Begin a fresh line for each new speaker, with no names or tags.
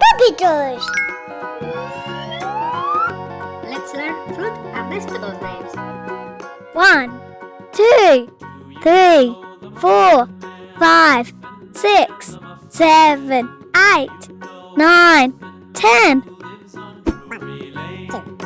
Puppy!
Let's learn fruit and vegetable names.
One, two, three, four, five, six, seven, eight, nine, ten. Ten.